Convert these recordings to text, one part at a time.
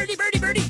birdie, birdie, birdie.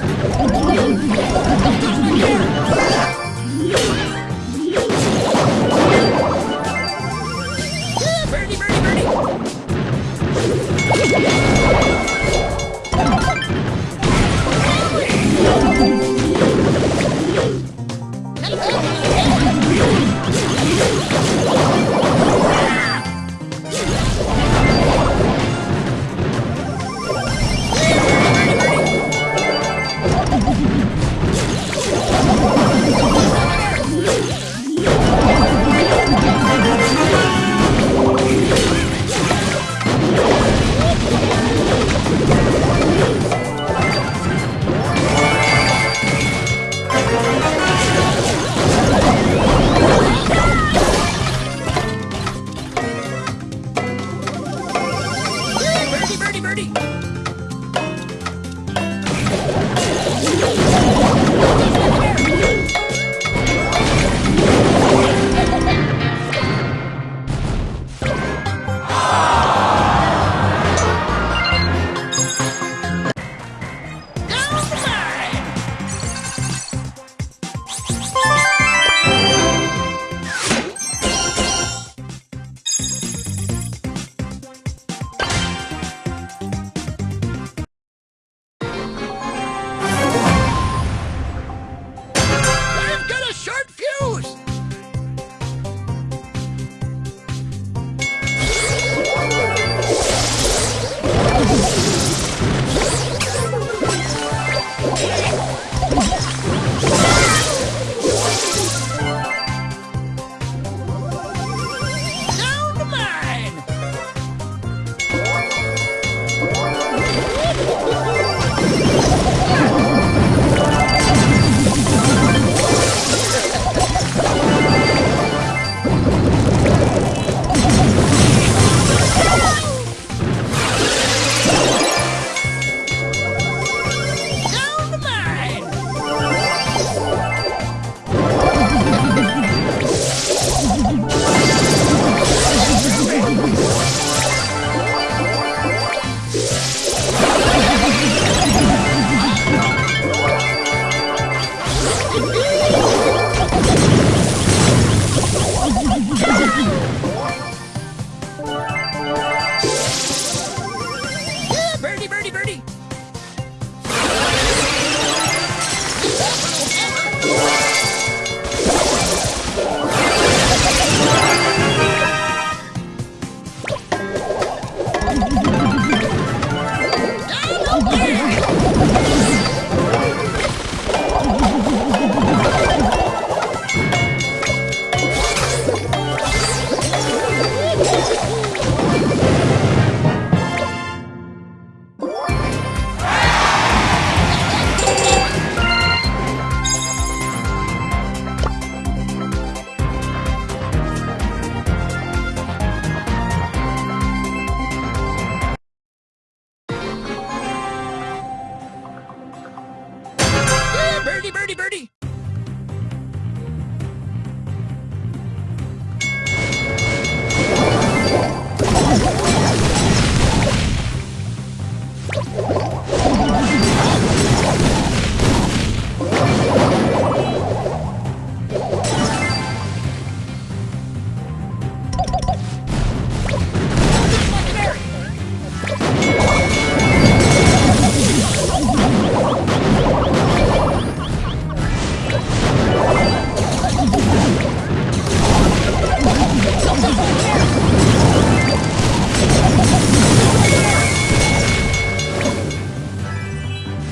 Oh, my God.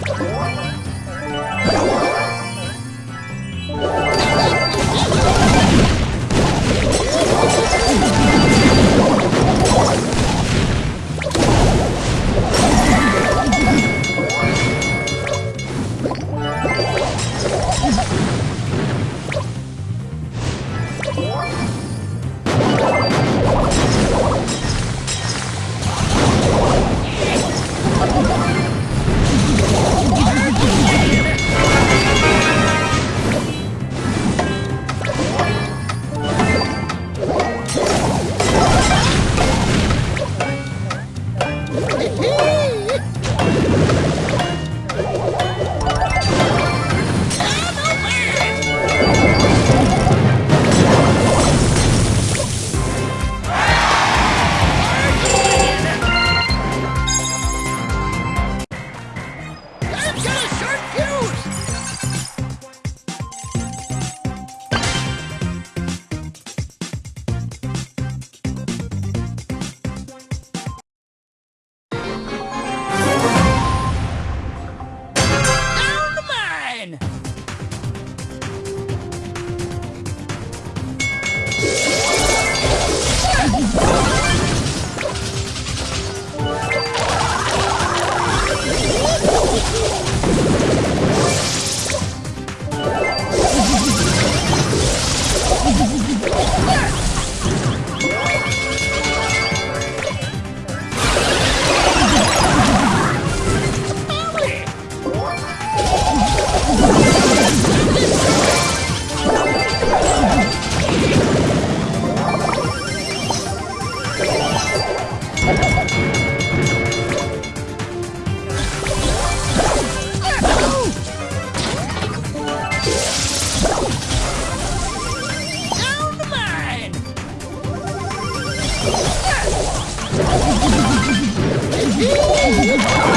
Whoa. Yeah!